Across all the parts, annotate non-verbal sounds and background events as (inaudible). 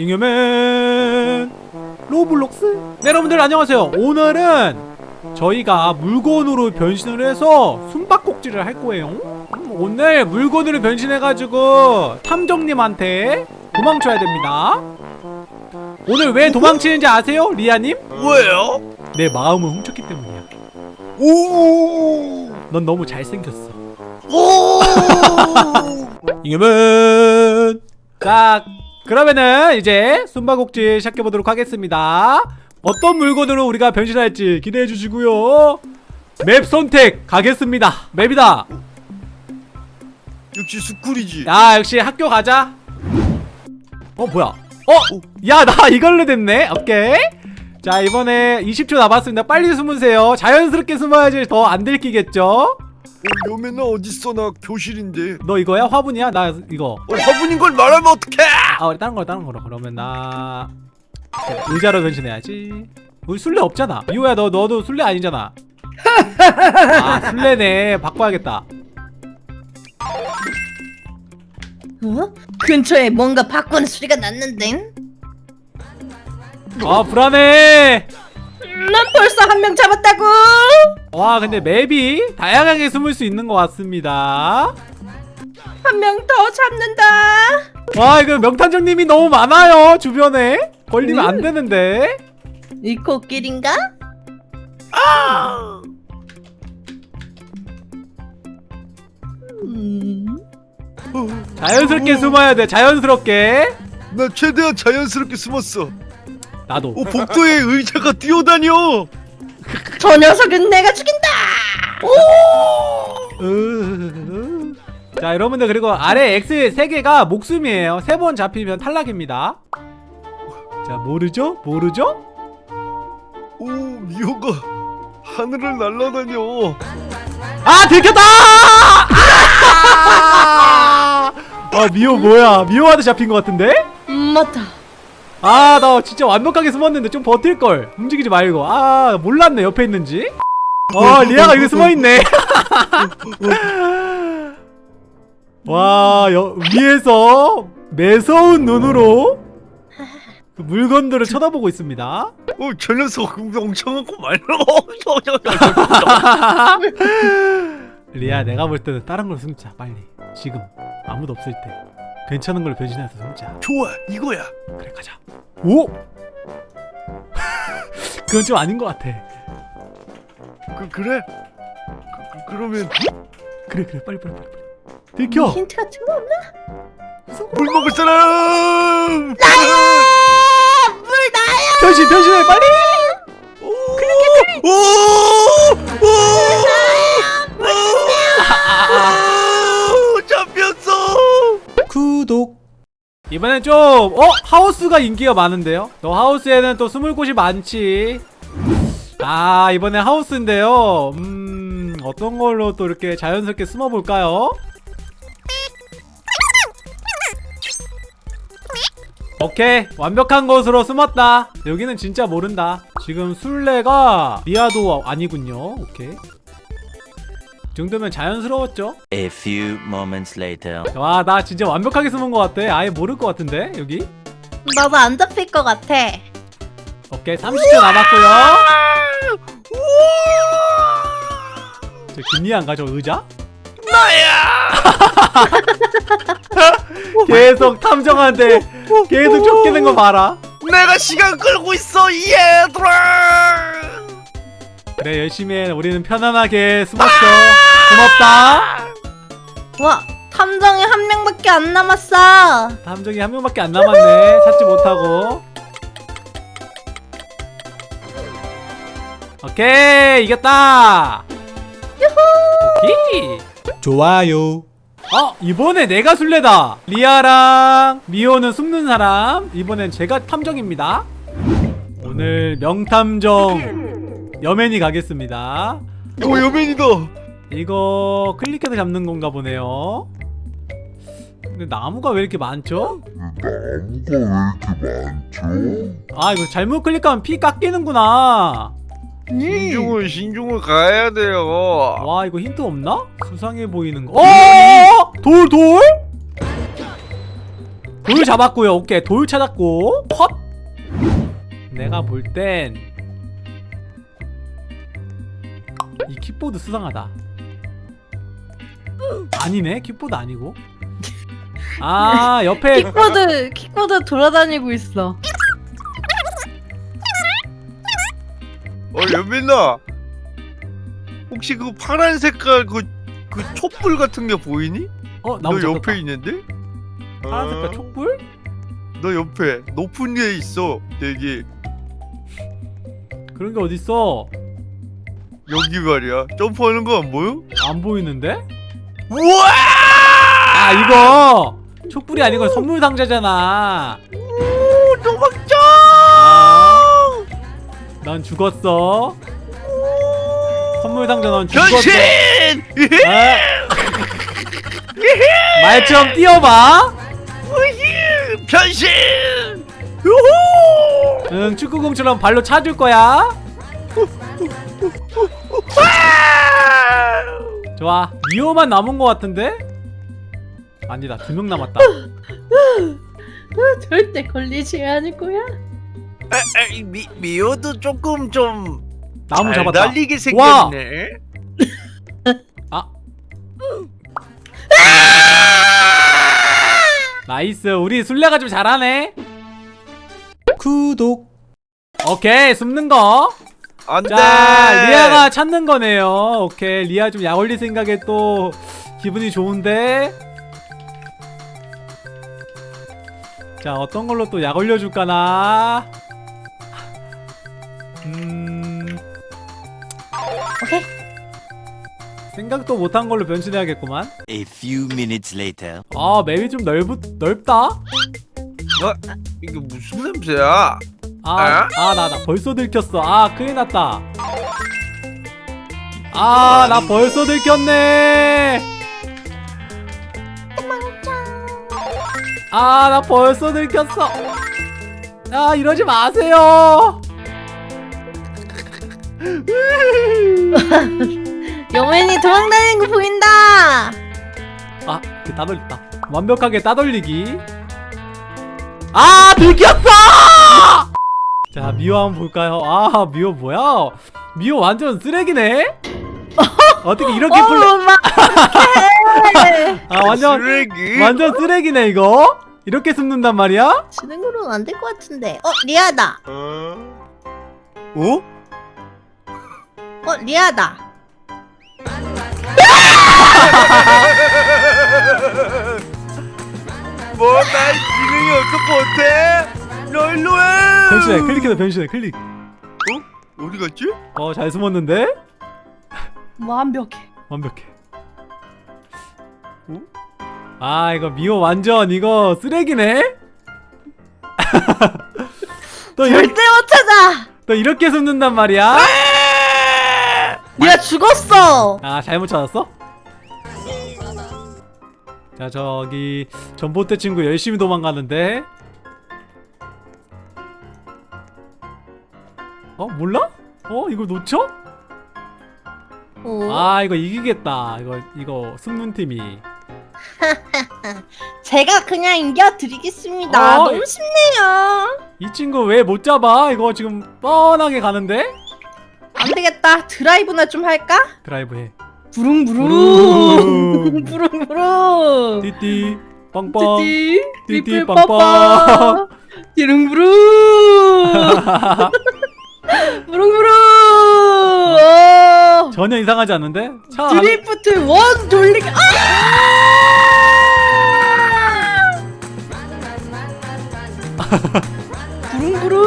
잉여맨. 로블록스? 네 여러분들 안녕하세요. 오늘은 저희가 물건으로 변신을 해서 숨바꼭질을 할 거예요. 음, 오늘 물건으로 변신해가지고 탐정님한테 도망쳐야 됩니다. 오늘 왜 도망치는지 아세요 리아님? 왜요? 내 마음을 훔쳤기 때문이야. 오! 넌 너무 잘생겼어. 오! (laughs) 잉여맨! 자 그러면은 이제 숨바꼭질 시작해보도록 하겠습니다. 어떤 물건으로 우리가 변신할지 기대해 주시고요. 맵 선택 가겠습니다. 맵이다. 역시 스쿨이지. 야 역시 학교 가자. 어 뭐야? 어? 야 나 이걸로 됐네. 오케이. 자 이번에 20초 남았습니다. 빨리 숨으세요. 자연스럽게 숨어야지 더 안 들키겠죠 어, 여매나 어딨어? 나 교실인데. 너 이거야? 화분이야? 나 이거 어, 화분인 걸 말하면 어떡해? 아 우리 다른 거 다른 거로 그러면 나 의자로 변신해야지 우리 술래 없잖아 미호야 너 너도 술래 아니잖아 (laughs) 아 술래네 바꿔야겠다 어? 근처에 뭔가 바꾸는 소리가 났는데? 아 불안해 난 벌써 한 명 잡았다고! 와 근데 맵이 다양하게 숨을 수 있는 것 같습니다 한 명 더 잡는다! 와 이거 명탐정님이 너무 많아요 주변에 걸리면 안 되는데 이 코끼리인가? 음... 자연스럽게 숨어야 돼 자연스럽게 나 최대한 자연스럽게 숨었어. 나도 어, 복도에 의자가 뛰어다녀. 저 녀석은 내가 죽인다! 으... 자 여러분들 그리고 아래 X 3개가 목숨이에요 3번 잡히면 탈락입니다 자 모르죠? 모르죠? 오, 미호가 하늘을 날아다녀. 아 들켰다! 아! 아 미호 뭐야 미호한테 잡힌 것 같은데? 음, 맞다. 아 나 진짜 완벽하게 숨었는데 좀 버틸걸. 움직이지 말고. 아 몰랐네 옆에 있는지. 어 리아가 여기 숨어있네. (laughs) 와 여, 위에서 매서운 눈으로 그 물건들을 쳐다보고 있습니다. 어, 저 녀석 멍청하고 말로. (laughs) 리아 내가 볼 때는 다른 걸로 숨자 빨리. 지금. 아무도 없을 때 괜찮은 걸로 변신해서 숨자 좋아, 이거야. 그래 가자 오! (laughs) 그건 좀 아닌 것 같아 그 그래? 그, 그, 그러면 그래 그래 빨리 빨리 빨리 빨리 들켜 힌트 같은 거 없나? 물 먹을 사람. 나야! 물 나야! 변신 변신해 빨리 오! 오! 이번엔 좀 어? 하우스가 인기가 많은데요? 너 하우스에는 또 숨을 곳이 많지 아 이번에 하우스인데요 음 어떤 걸로 또 이렇게 자연스럽게 숨어볼까요? 오케이 완벽한 곳으로 숨었다 여기는 진짜 모른다 지금 술래가 리아도 아니군요 오케이 이 정도면 자연스러웠죠? A few moments later. 와 나 진짜 완벽하게 숨은 것 같아 아예 모를 것 같은데 여기 나도 안 잡힐 것 같아. 오케이 30초 남았고요 저 김리안가 저 의자? 나야. (laughs) 계속 탐정한테 계속 쫓기는 거 봐라 내가 시간 끌고 있어, 얘들아. 그래 열심히 해 우리는 편안하게 숨었어 고맙다. 와, 탐정이 한 명밖에 안 남았어. 탐정이 한 명밖에 안 남았네. 찾지 못하고. 오케이 이겼다. 오케이. 좋아요. 어 이번에 내가 술래다. 리아랑 미호는 숨는 사람. 이번엔 제가 탐정입니다. 오늘 명탐정 여맨이 가겠습니다. 오, 여맨이다. 이거 클릭해서 잡는 건가 보네요 근데 나무가 왜 이렇게 많죠? 아 이거 잘못 클릭하면 피 깎이는구나 음. 신중을 신중을 가야 돼요. 와 이거 힌트 없나? 수상해 보이는 거 어! 돌 돌? 돌 잡았고요 오케이 돌 찾았고 컷 내가 볼 땐 이 킥보드 수상하다 아니네 킥보드 아니고 (laughs) 아 옆에 킥보드 킥보드 돌아다니고 있어. 어 연민아 혹시 그 파란 색깔 그, 그 촛불 같은 게 보이니? 어너 나무 옆에 있는데? 파란 색깔 어, 촛불? 너 옆에 높은 데 있어 되게 그런 게 어딨어 여기 말이야 점프하는 거 안 보여? 안 보이는데? 우와! 아 이거 촛불이 아니고 선물 상자잖아 오 도망쳐! 아, 넌 죽었어 선물 상자 넌 죽었어 변신! 아. 말처럼 뛰어봐! 변신! 요호! 응 축구공처럼 발로 차줄 거야 좋아. 미호만 남은 거 같은데? 아니다 두 명 남았다. (laughs) 절대 걸리지 않을 거야. 미, 미호도 조금 좀 나무 잘 잡았다. 날리게 와! 생겼네. 아. nice 우리 술래가 좀 잘하네. 구독. 오케이 숨는 거 안돼 자, 리아가 찾는 거네요. 오케이, 리아 좀 약올릴 생각에 또 기분이 좋은데. 자, 어떤 걸로 또 약 올려줄까나? 음. 오케이. 생각도 못한 걸로 변신해야겠구만. A few minutes later. 아, 맵이 좀 넓, 넓다? 어? 이게 무슨 냄새야? 아, 아, 나, 나 벌써 들켰어. 아, 큰일 났다. 아, 나 벌써 들켰네. 아, 나 벌써 들켰어. 아, 이러지 마세요. (laughs) 여맨이 도망다니는 거 보인다. 아, 그 따돌렸다. 완벽하게 따돌리기. 아, 들켰어! 자, 미호 한번 볼까요? 아, 미호 뭐야? 미호 완전 쓰레기네? 어떻게 이렇게 (laughs) 어, 막. (laughs) 아, 완전, 쓰레기? 완전 쓰레기네, 이거? 이렇게 숨는단 말이야? 거로는 안 될 것 같은데. 어 리아다. 어? 어? 어 리아다. (laughs) 뭐날 지능이 어떡 못해? 너 일로 해! 변신해, 클릭해서 변신해, 클릭. 어? 어디 갔지? 어, 잘 숨었는데? 완벽해. 완벽해. 어? 아, 이거 미호 완전 이거 쓰레기네? (laughs) 또, 이렇게, 절대 못 찾아. 또 이렇게 숨는단 말이야? 리아 죽었어. 아 잘못 찾았어? 자 저기 전봇대 친구 열심히 도망가는데 어 몰라? 어 이거 놓쳐? 어. 아 이거 이기겠다 이거 이거 숨는 팀이 (laughs) 제가 그냥 이겨드리겠습니다. 어, 너무 쉽네요. 이 친구 왜 못 잡아? 이거 지금 뻔하게 가는데? 안 되겠다. 드라이브나 좀 할까? 드라이브 해 부릉부릉. 부릉부릉. (laughs) 띠띠 빵빵 띠띠. 띠띠 빵빵. 부릉부릉. (laughs) 전혀 이상하지 않는데? 차 안- 드리프트 원 돌리기. 아! 부릉부릉.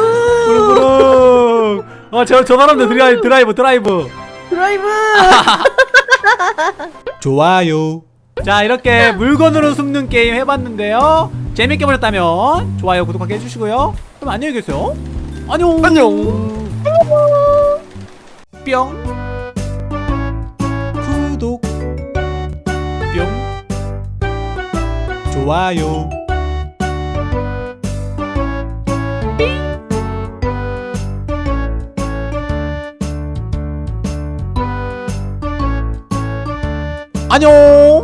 부릉부릉 어저 저 사람들 드라이브 드라이브 드라이브 드라이브. (laughs) 좋아요. 자 이렇게 물건으로 숨는 게임 해봤는데요. 재밌게 보셨다면 좋아요, 구독하기 해주시고요. 그럼 안녕히 계세요. 안녕. 안녕. 뿅. 좋아요. 안녕.